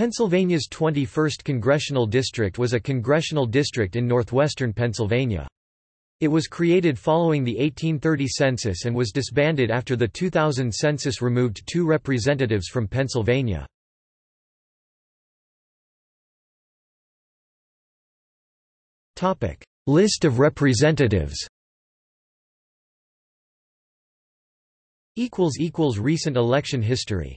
Pennsylvania's 21st congressional district was a congressional district in northwestern Pennsylvania. It was created following the 1830 census and was disbanded after the 2000 census removed two representatives from Pennsylvania. List of representatives Recent election history